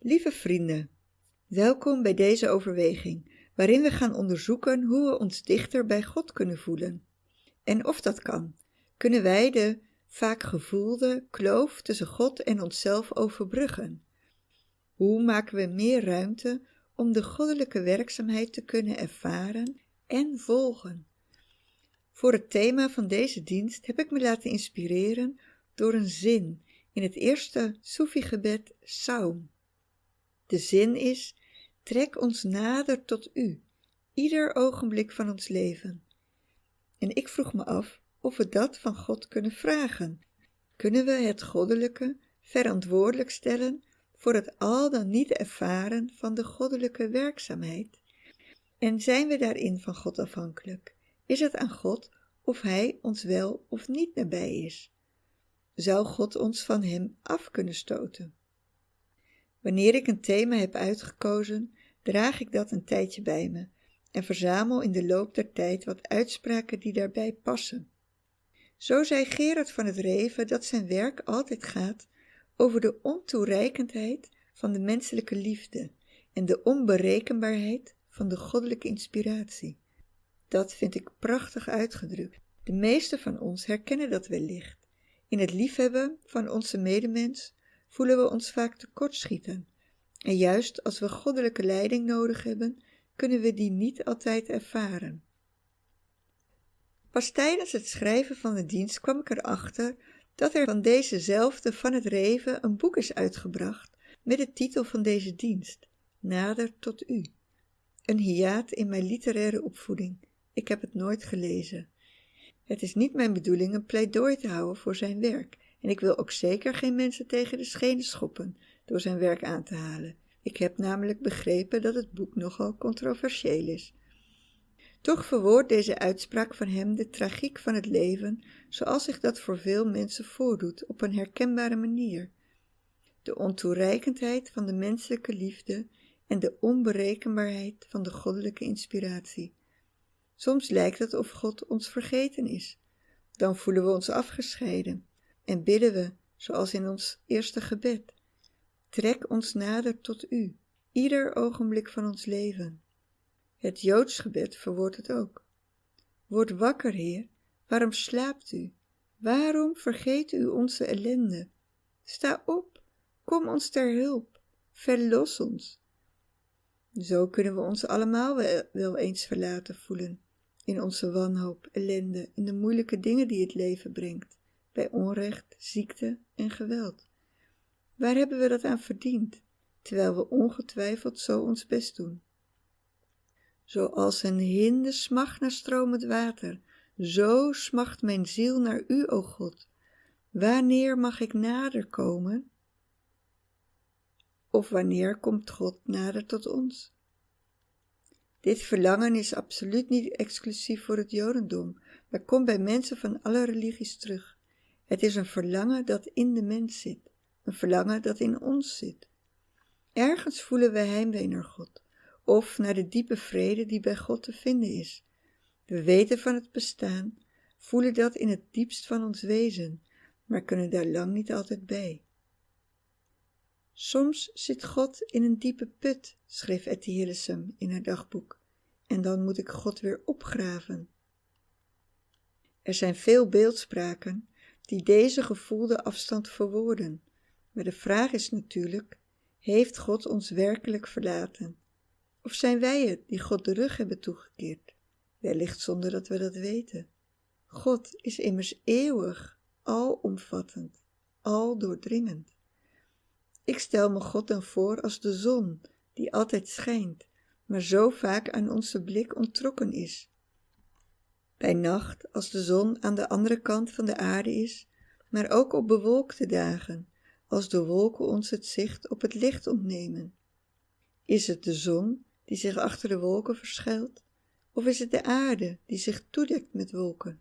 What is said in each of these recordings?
Lieve vrienden, welkom bij deze overweging, waarin we gaan onderzoeken hoe we ons dichter bij God kunnen voelen. En of dat kan, kunnen wij de vaak gevoelde kloof tussen God en onszelf overbruggen. Hoe maken we meer ruimte om de goddelijke werkzaamheid te kunnen ervaren en volgen? Voor het thema van deze dienst heb ik me laten inspireren door een zin in het eerste Soefi-gebed Saum. De zin is: Trek ons nader tot U, ieder ogenblik van ons leven. En ik vroeg me af of we dat van God kunnen vragen. Kunnen we het goddelijke verantwoordelijk stellen voor het al dan niet ervaren van de goddelijke werkzaamheid? En zijn we daarin van God afhankelijk? Is het aan God of Hij ons wel of niet nabij is? Zou God ons van Hem af kunnen stoten? Wanneer ik een thema heb uitgekozen, draag ik dat een tijdje bij me en verzamel in de loop der tijd wat uitspraken die daarbij passen. Zo zei Gerard van het Reven dat zijn werk altijd gaat over de ontoereikendheid van de menselijke liefde en de onberekenbaarheid van de goddelijke inspiratie. Dat vind ik prachtig uitgedrukt. De meeste van ons herkennen dat wellicht. In het liefhebben van onze medemens voelen we ons vaak tekortschieten. En juist als we goddelijke leiding nodig hebben, kunnen we die niet altijd ervaren. Pas tijdens het schrijven van de dienst kwam ik erachter dat er van dezezelfde van het Reven een boek is uitgebracht met de titel van deze dienst, Nader tot U. Een hiaat in mijn literaire opvoeding. Ik heb het nooit gelezen. Het is niet mijn bedoeling een pleidooi te houden voor zijn werk en ik wil ook zeker geen mensen tegen de schenen schoppen door zijn werk aan te halen. Ik heb namelijk begrepen dat het boek nogal controversieel is. Toch verwoordt deze uitspraak van hem de tragiek van het leven zoals zich dat voor veel mensen voordoet op een herkenbare manier. De ontoereikendheid van de menselijke liefde en de onberekenbaarheid van de goddelijke inspiratie. Soms lijkt het of God ons vergeten is. Dan voelen we ons afgescheiden en bidden we, zoals in ons eerste gebed. Trek ons nader tot U, ieder ogenblik van ons leven. Het Joods gebed verwoordt het ook. Word wakker, Heer, waarom slaapt U? Waarom vergeet U onze ellende? Sta op, kom ons ter hulp, verlos ons. Zo kunnen we ons allemaal wel eens verlaten voelen, in onze wanhoop, ellende, in de moeilijke dingen die het leven brengt, bij onrecht, ziekte en geweld. Waar hebben we dat aan verdiend, terwijl we ongetwijfeld zo ons best doen? Zoals een hinde smacht naar stromend water, zo smacht mijn ziel naar u, o God. Wanneer mag ik nader komen? Of wanneer komt God nader tot ons? Dit verlangen is absoluut niet exclusief voor het Jodendom, maar komt bij mensen van alle religies terug. Het is een verlangen dat in de mens zit, een verlangen dat in ons zit. Ergens voelen we heimwee naar God of naar de diepe vrede die bij God te vinden is. We weten van het bestaan, voelen dat in het diepst van ons wezen, maar kunnen daar lang niet altijd bij. Soms zit God in een diepe put, schreef Etty Hillesum in haar dagboek, en dan moet ik God weer opgraven. Er zijn veel beeldspraken die deze gevoelde afstand verwoorden, maar de vraag is natuurlijk, heeft God ons werkelijk verlaten? Of zijn wij het die God de rug hebben toegekeerd? Wellicht zonder dat we dat weten. God is immers eeuwig, alomvattend, al doordringend. Ik stel me God dan voor als de zon, die altijd schijnt, maar zo vaak aan onze blik onttrokken is. Bij nacht, als de zon aan de andere kant van de aarde is, maar ook op bewolkte dagen, als de wolken ons het zicht op het licht ontnemen. Is het de zon die zich achter de wolken verschuilt, of is het de aarde die zich toedekt met wolken?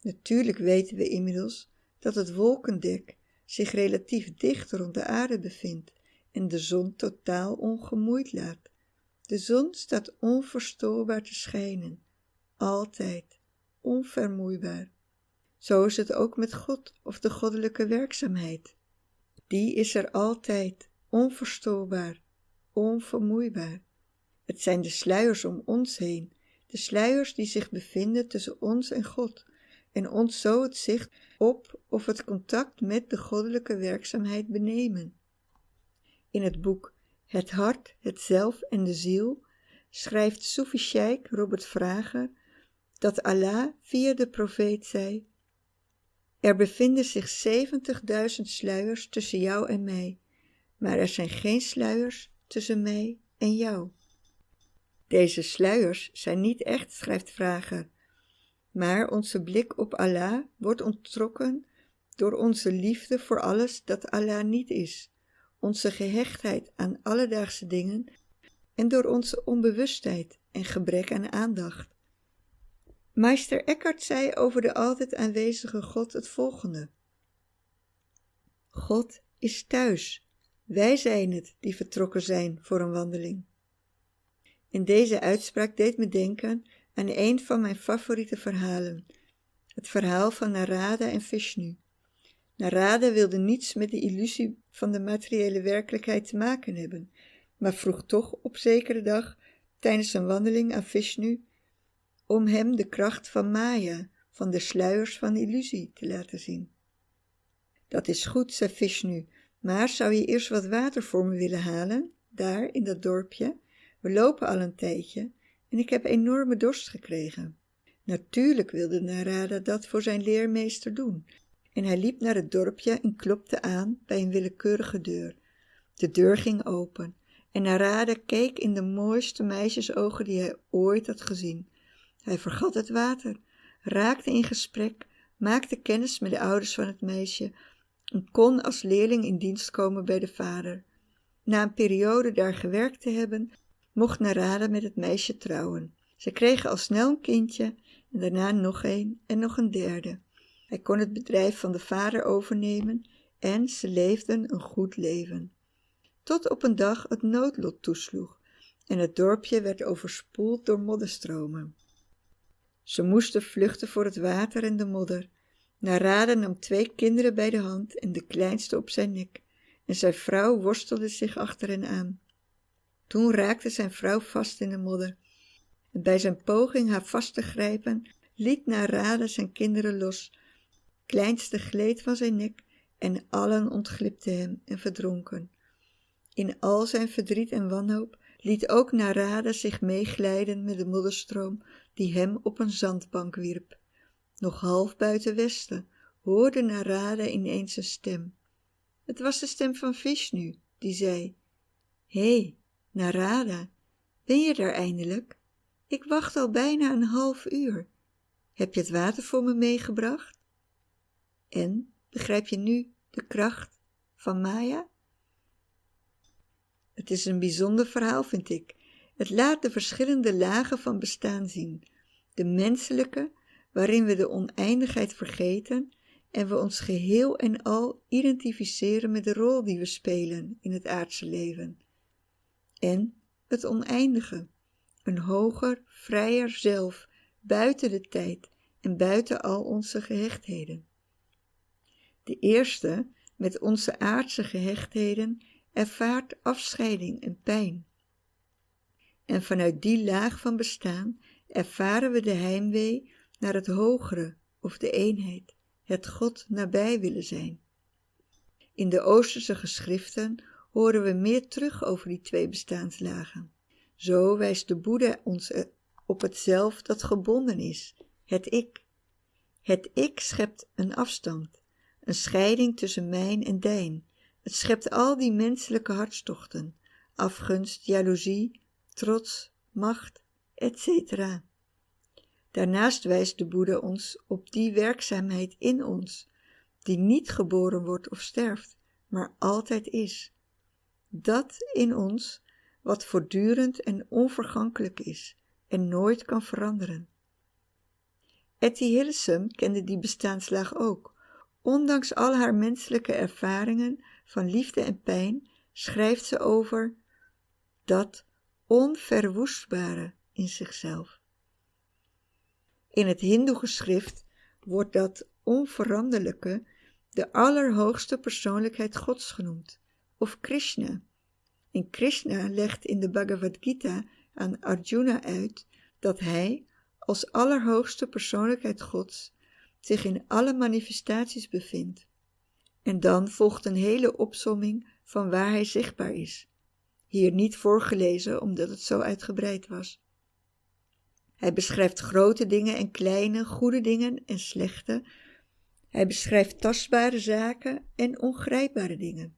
Natuurlijk weten we inmiddels dat het wolkendek zich relatief dicht rond de aarde bevindt en de zon totaal ongemoeid laat. De zon staat onverstoorbaar te schijnen, altijd, onvermoeibaar. Zo is het ook met God of de goddelijke werkzaamheid. Die is er altijd, onverstoorbaar, onvermoeibaar. Het zijn de sluiers om ons heen, de sluiers die zich bevinden tussen ons en God en ons zo het zicht op of het contact met de goddelijke werkzaamheid benemen. In het boek Het hart, het zelf en de ziel schrijft Soefi Sheikh Robert Vrager dat Allah via de profeet zei er bevinden zich 70.000 sluiers tussen jou en mij, maar er zijn geen sluiers tussen mij en jou. Deze sluiers zijn niet echt, schrijft Vrager, maar onze blik op Allah wordt onttrokken door onze liefde voor alles dat Allah niet is, onze gehechtheid aan alledaagse dingen en door onze onbewustheid en gebrek aan aandacht. Meester Eckhart zei over de altijd aanwezige God het volgende. God is thuis. Wij zijn het die vertrokken zijn voor een wandeling. In deze uitspraak deed me denken aan een van mijn favoriete verhalen, het verhaal van Narada en Vishnu. Narada wilde niets met de illusie van de materiële werkelijkheid te maken hebben, maar vroeg toch op zekere dag tijdens een wandeling aan Vishnu om hem de kracht van Maya, van de sluiers van illusie, te laten zien. Dat is goed, zei Vishnu, maar zou je eerst wat water voor me willen halen, daar in dat dorpje? We lopen al een tijdje en ik heb enorme dorst gekregen. Natuurlijk wilde Narada dat voor zijn leermeester doen, en hij liep naar het dorpje en klopte aan bij een willekeurige deur. De deur ging open en Narada keek in de mooiste meisjesogen die hij ooit had gezien. Hij vergat het water, raakte in gesprek, maakte kennis met de ouders van het meisje en kon als leerling in dienst komen bij de vader. Na een periode daar gewerkt te hebben, mocht Narada met het meisje trouwen. Ze kregen al snel een kindje en daarna nog een en nog een derde. Hij kon het bedrijf van de vader overnemen en ze leefden een goed leven. Tot op een dag het noodlot toesloeg en het dorpje werd overspoeld door modderstromen. Ze moesten vluchten voor het water en de modder. Narada nam twee kinderen bij de hand en de kleinste op zijn nek, en zijn vrouw worstelde zich achter hen aan. Toen raakte zijn vrouw vast in de modder, en bij zijn poging haar vast te grijpen, liet Narada zijn kinderen los. Kleinste gleed van zijn nek en allen ontglipten hem en verdronken. In al zijn verdriet en wanhoop liet ook Narada zich meeglijden met de modderstroom die hem op een zandbank wierp. Nog half buiten westen hoorde Narada ineens een stem. Het was de stem van Vishnu, die zei, Hé, hey, Narada, ben je daar eindelijk? Ik wacht al bijna een half uur. Heb je het water voor me meegebracht? En, begrijp je nu de kracht van Maya? Het is een bijzonder verhaal, vind ik. Het laat de verschillende lagen van bestaan zien. De menselijke, waarin we de oneindigheid vergeten en we ons geheel en al identificeren met de rol die we spelen in het aardse leven. En het oneindige, een hoger, vrijer zelf, buiten de tijd en buiten al onze gehechtheden. De eerste, met onze aardse gehechtheden, ervaart afscheiding en pijn. En vanuit die laag van bestaan ervaren we de heimwee naar het hogere of de eenheid, het God nabij willen zijn. In de Oosterse geschriften horen we meer terug over die twee bestaanslagen. Zo wijst de Boeddha ons op het zelf dat gebonden is, het ik. Het ik schept een afstand, een scheiding tussen mijn en dijn, het schept al die menselijke hartstochten, afgunst, jaloezie, trots, macht, etc. Daarnaast wijst de Boeddha ons op die werkzaamheid in ons, die niet geboren wordt of sterft, maar altijd is. Dat in ons wat voortdurend en onvergankelijk is en nooit kan veranderen. Etty Hillesum kende die bestaanslaag ook. Ondanks al haar menselijke ervaringen van liefde en pijn schrijft ze over dat onverwoestbare in zichzelf. In het Hindoe-geschrift wordt dat onveranderlijke de allerhoogste persoonlijkheid Gods genoemd, of Krishna. En Krishna legt in de Bhagavad Gita aan Arjuna uit dat hij, als allerhoogste persoonlijkheid Gods, zich in alle manifestaties bevindt. En dan volgt een hele opsomming van waar hij zichtbaar is. Hier niet voorgelezen omdat het zo uitgebreid was. Hij beschrijft grote dingen en kleine, goede dingen en slechte. Hij beschrijft tastbare zaken en ongrijpbare dingen.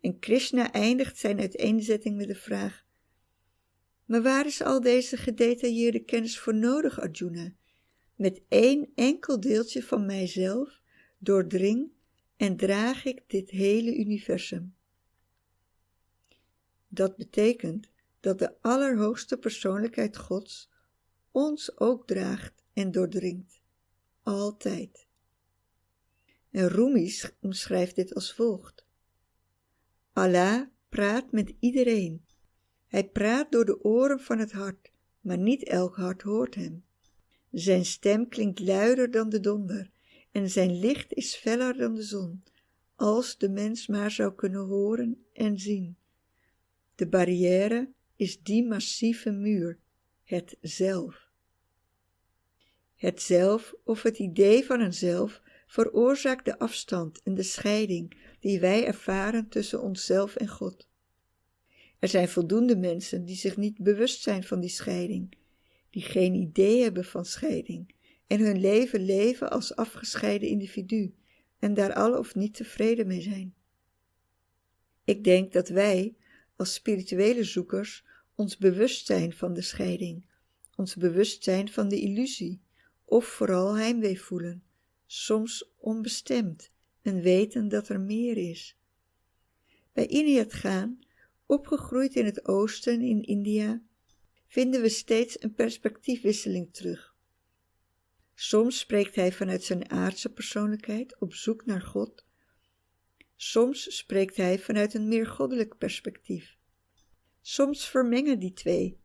En Krishna eindigt zijn uiteenzetting met de vraag: Maar waar is al deze gedetailleerde kennis voor nodig, Arjuna? Met één enkel deeltje van mijzelf doordring en draag ik dit hele universum. Dat betekent dat de allerhoogste persoonlijkheid Gods ons ook draagt en doordringt, altijd. En Rumi omschrijft dit als volgt. Allah praat met iedereen. Hij praat door de oren van het hart, maar niet elk hart hoort hem. Zijn stem klinkt luider dan de donder en zijn licht is feller dan de zon, als de mens maar zou kunnen horen en zien. De barrière is die massieve muur, het zelf. Het zelf of het idee van een zelf veroorzaakt de afstand en de scheiding die wij ervaren tussen onszelf en God. Er zijn voldoende mensen die zich niet bewust zijn van die scheiding, die geen idee hebben van scheiding en hun leven leven als afgescheiden individu en daar al of niet tevreden mee zijn. Ik denk dat wij, als spirituele zoekers, ons bewust zijn van de scheiding, ons bewust zijn van de illusie, of vooral heimwee voelen, soms onbestemd en weten dat er meer is. Bij Iniat gaan, opgegroeid in het oosten in India, vinden we steeds een perspectiefwisseling terug. Soms spreekt hij vanuit zijn aardse persoonlijkheid op zoek naar God. Soms spreekt hij vanuit een meer goddelijk perspectief. Soms vermengen die twee,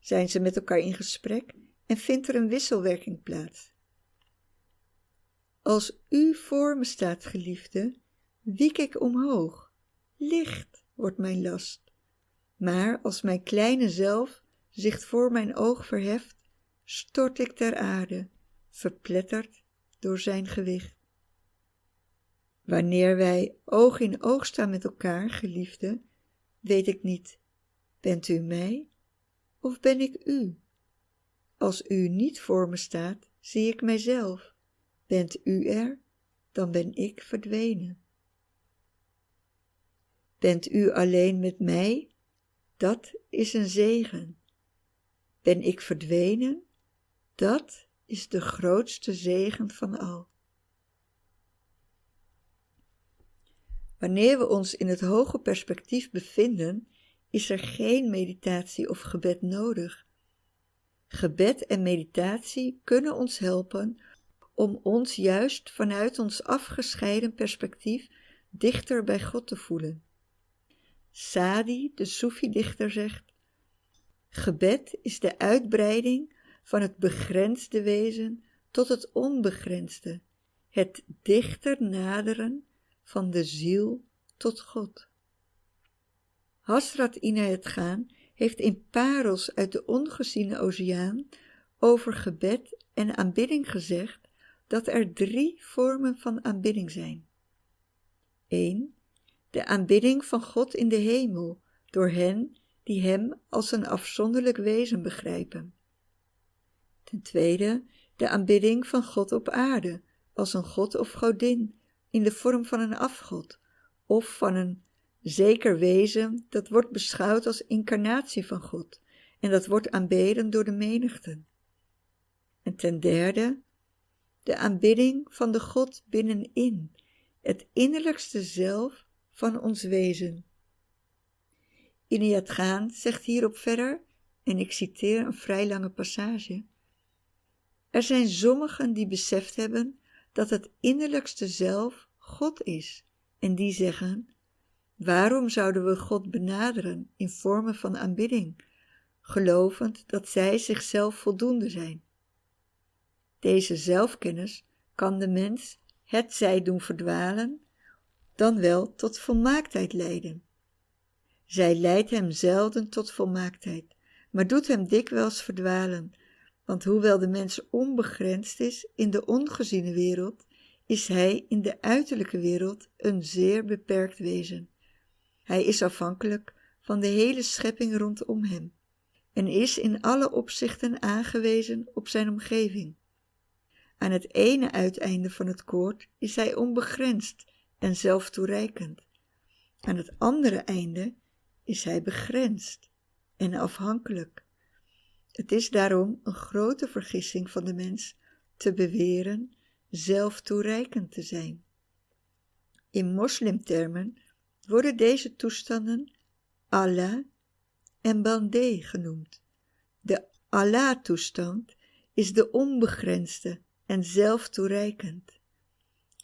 zijn ze met elkaar in gesprek en vindt er een wisselwerking plaats. Als u voor me staat, geliefde, wiek ik omhoog. Licht wordt mijn last. Maar als mijn kleine zelf zich voor mijn oog verheft, stort ik ter aarde, verpletterd door zijn gewicht. Wanneer wij oog in oog staan met elkaar, geliefde, weet ik niet, bent u mij of ben ik u? Als u niet voor me staat, zie ik mijzelf. Bent u er, dan ben ik verdwenen. Bent u alleen met mij, dat is een zegen. Ben ik verdwenen, dat is de grootste zegen van al. Wanneer we ons in het hoge perspectief bevinden, is er geen meditatie of gebed nodig. Gebed en meditatie kunnen ons helpen om ons juist vanuit ons afgescheiden perspectief dichter bij God te voelen. Sadi, de Soefi-dichter, zegt: Gebed is de uitbreiding van het begrensde wezen tot het onbegrensde, het dichter naderen van de ziel tot God. Hasrat Inayat Gaan heeft in parels uit de ongeziene oceaan over gebed en aanbidding gezegd dat er drie vormen van aanbidding zijn. 1. De aanbidding van God in de hemel door hen die Hem als een afzonderlijk wezen begrijpen. Ten tweede, de aanbidding van God op aarde als een god of godin in de vorm van een afgod of van een zeker wezen dat wordt beschouwd als incarnatie van God en dat wordt aanbeden door de menigten. En ten derde, de aanbidding van de God binnenin, het innerlijkste zelf van ons wezen. Iniat Gaan zegt hierop verder, en ik citeer een vrij lange passage. Er zijn sommigen die beseft hebben dat het innerlijkste zelf God is, en die zeggen: Waarom zouden we God benaderen in vormen van aanbidding, gelovend dat zij zichzelf voldoende zijn? Deze zelfkennis kan de mens het zij doen verdwalen, dan wel tot volmaaktheid leiden. Zij leidt hem zelden tot volmaaktheid, maar doet hem dikwijls verdwalen, want hoewel de mens onbegrensd is in de ongeziene wereld, is hij in de uiterlijke wereld een zeer beperkt wezen. Hij is afhankelijk van de hele schepping rondom hem en is in alle opzichten aangewezen op zijn omgeving. Aan het ene uiteinde van het koord is hij onbegrensd en zelftoereikend. Aan het andere einde is hij begrensd en afhankelijk. Het is daarom een grote vergissing van de mens te beweren zelftoereikend te zijn. In moslimtermen worden deze toestanden Allah en Bandé genoemd. De Allah-toestand is de onbegrensde en zelftoereikend.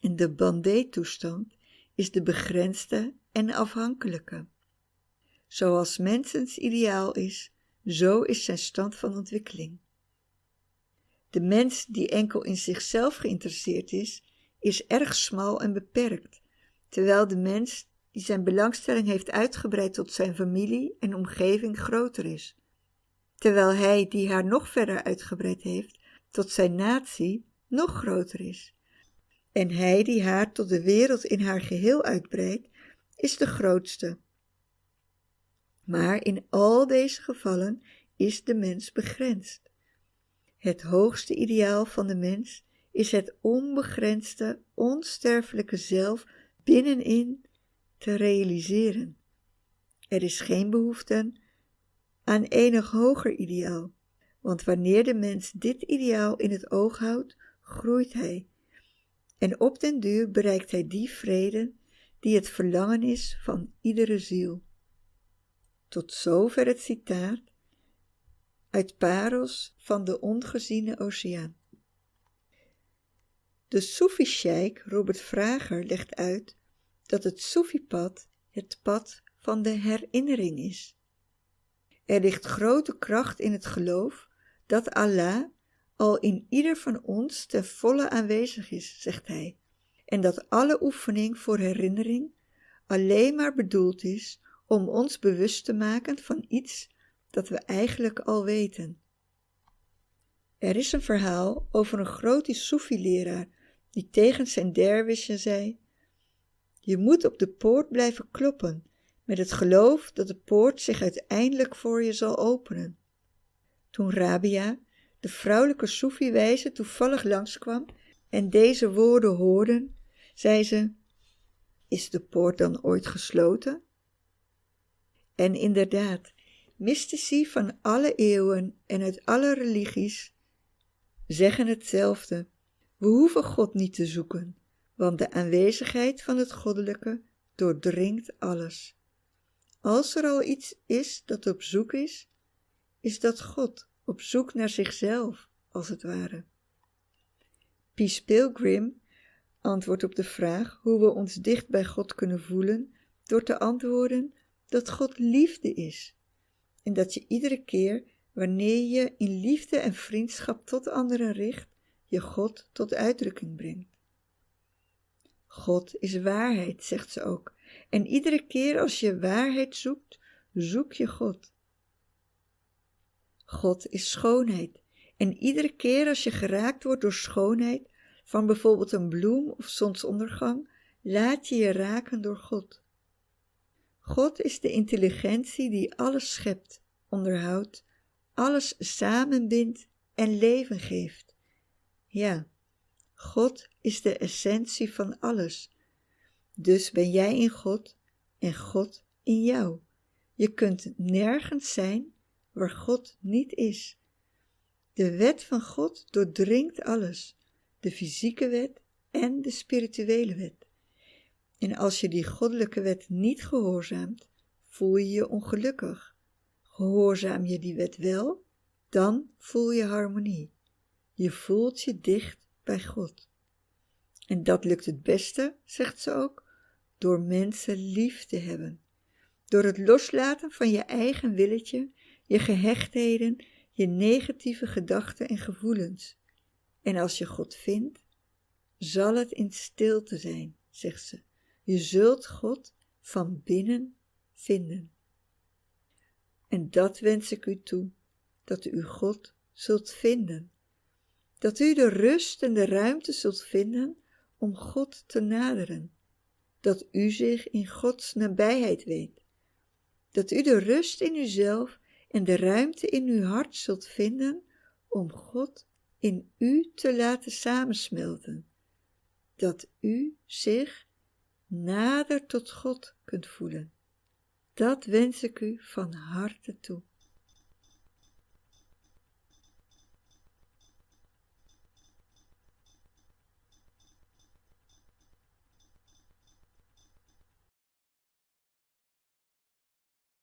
En de Bandé-toestand is de begrensde en afhankelijke. Zoals mensens ideaal is, zo is zijn stand van ontwikkeling. De mens die enkel in zichzelf geïnteresseerd is, is erg smal en beperkt, terwijl de mens die zijn belangstelling heeft uitgebreid tot zijn familie en omgeving groter is. Terwijl hij die haar nog verder uitgebreid heeft tot zijn natie nog groter is. En hij die haar tot de wereld in haar geheel uitbreidt, is de grootste. Maar in al deze gevallen is de mens begrensd. Het hoogste ideaal van de mens is het onbegrensde, onsterfelijke zelf binnenin te realiseren. Er is geen behoefte aan enig hoger ideaal, want wanneer de mens dit ideaal in het oog houdt, groeit hij. En op den duur bereikt hij die vrede die het verlangen is van iedere ziel. Tot zover het citaat uit Paros van de ongeziene oceaan. De Soefi-sheik Robert Vrager legt uit dat het Soefi-pad het pad van de herinnering is. Er ligt grote kracht in het geloof dat Allah al in ieder van ons ten volle aanwezig is, zegt hij, en dat alle oefening voor herinnering alleen maar bedoeld is om ons bewust te maken van iets dat we eigenlijk al weten. Er is een verhaal over een grote Soefi-leraar die tegen zijn derwisje zei: Je moet op de poort blijven kloppen, met het geloof dat de poort zich uiteindelijk voor je zal openen. Toen Rabia, de vrouwelijke Soefi-wijze, toevallig langskwam en deze woorden hoorde, zei ze: Is de poort dan ooit gesloten? En inderdaad, mystici van alle eeuwen en uit alle religies zeggen hetzelfde. We hoeven God niet te zoeken, want de aanwezigheid van het goddelijke doordringt alles. Als er al iets is dat op zoek is, is dat God op zoek naar zichzelf, als het ware. Peace Pilgrim antwoordt op de vraag hoe we ons dicht bij God kunnen voelen door te antwoorden dat God liefde is en dat je iedere keer wanneer je in liefde en vriendschap tot anderen richt, je God tot uitdrukking brengt. God is waarheid, zegt ze ook, en iedere keer als je waarheid zoekt, zoek je God. God is schoonheid, en iedere keer als je geraakt wordt door schoonheid, van bijvoorbeeld een bloem of zonsondergang, laat je je raken door God. God is de intelligentie die alles schept, onderhoudt, alles samenbindt en leven geeft. Ja, God is de essentie van alles. Dus ben jij in God en God in jou. Je kunt nergens zijn waar God niet is. De wet van God doordringt alles, de fysieke wet en de spirituele wet. En als je die goddelijke wet niet gehoorzaamt, voel je je ongelukkig. Gehoorzaam je die wet wel, dan voel je harmonie. Je voelt je dicht bij God. En dat lukt het beste, zegt ze ook, door mensen lief te hebben. Door het loslaten van je eigen willetje, je gehechtheden, je negatieve gedachten en gevoelens. En als je God vindt, zal het in stilte zijn, zegt ze. Je zult God van binnen vinden. En dat wens ik u toe, dat u God zult vinden. Dat u de rust en de ruimte zult vinden om God te naderen. Dat u zich in Gods nabijheid weet. Dat u de rust in uzelf en de ruimte in uw hart zult vinden om God in u te laten samensmelten. Dat u zich nader tot God kunt voelen. Dat wens ik u van harte toe.